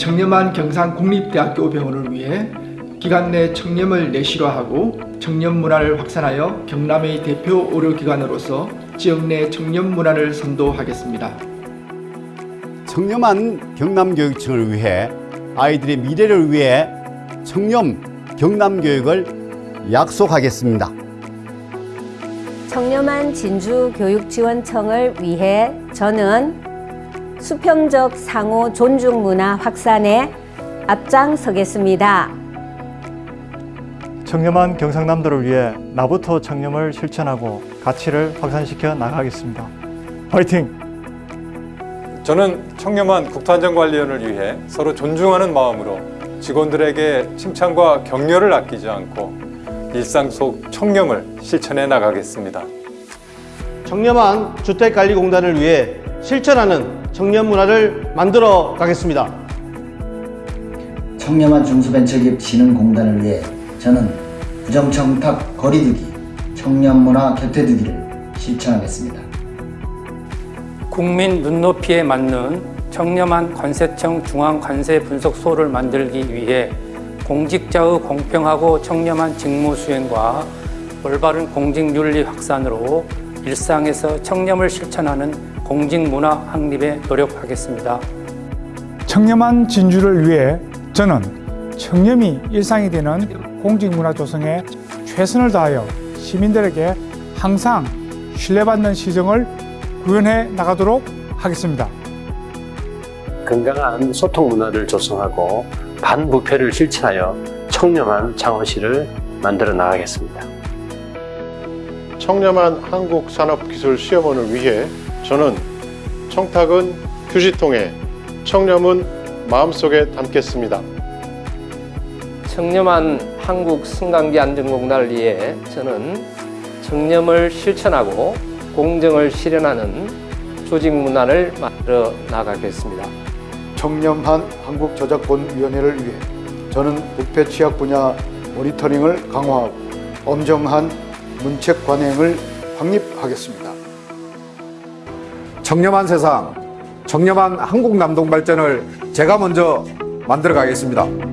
청렴한 경상국립대학교 병원을 위해 기관 내 청렴을 내실화하고 청렴 문화를 확산하여 경남의 대표 의료기관으로서 지역 내 청렴 문화를 선도하겠습니다. 청렴한 경남교육청을 위해 아이들의 미래를 위해 청렴 경남교육을 약속하겠습니다. 청렴한 진주교육지원청을 위해 저는 수평적 상호 존중 문화 확산에 앞장서겠습니다. 청렴한 경상남도를 위해 나부터 청렴을 실천하고 가치를 확산시켜 나가겠습니다. 화이팅! 저는 청렴한 국토안전관리원을 위해 서로 존중하는 마음으로 직원들에게 칭찬과 격려를 아끼지 않고 일상 속 청렴을 실천해 나가겠습니다. 청렴한 주택관리공단을 위해 실천하는 청렴 문화를 만들어 가겠습니다. 청렴한 중소벤처기업 진흥공단을 위해 저는 부정청탁 거리두기, 청렴문화 곁에두기를 실천하겠습니다. 국민 눈높이에 맞는 청렴한 관세청 중앙관세 분석소를 만들기 위해 공직자의 공평하고 청렴한 직무 수행과 올바른 공직윤리 확산으로 일상에서 청렴을 실천하는 공직문화 확립에 노력하겠습니다. 청렴한 진주를 위해 저는 청렴이 일상이 되는 공직문화 조성에 최선을 다하여 시민들에게 항상 신뢰받는 시정을 구현해 나가도록 하겠습니다. 건강한 소통 문화를 조성하고 반부패를 실천하여 청렴한 창원시를 만들어 나가겠습니다. 청렴한 한국산업기술시험원을 위해 저는 청탁은 휴지통에 청렴은 마음속에 담겠습니다. 청렴한 한국 승강기 안전공단을 위해 저는 청렴을 실천하고 공정을 실현하는 조직 문화를 만들어 나가겠습니다. 청렴한 한국저작권위원회를 위해 저는 부패 취약 분야 모니터링을 강화하고 엄정한 문책 관행을 확립하겠습니다. 청렴한 세상, 청렴한 한국 남동 발전을 제가 먼저 만들어 가겠습니다.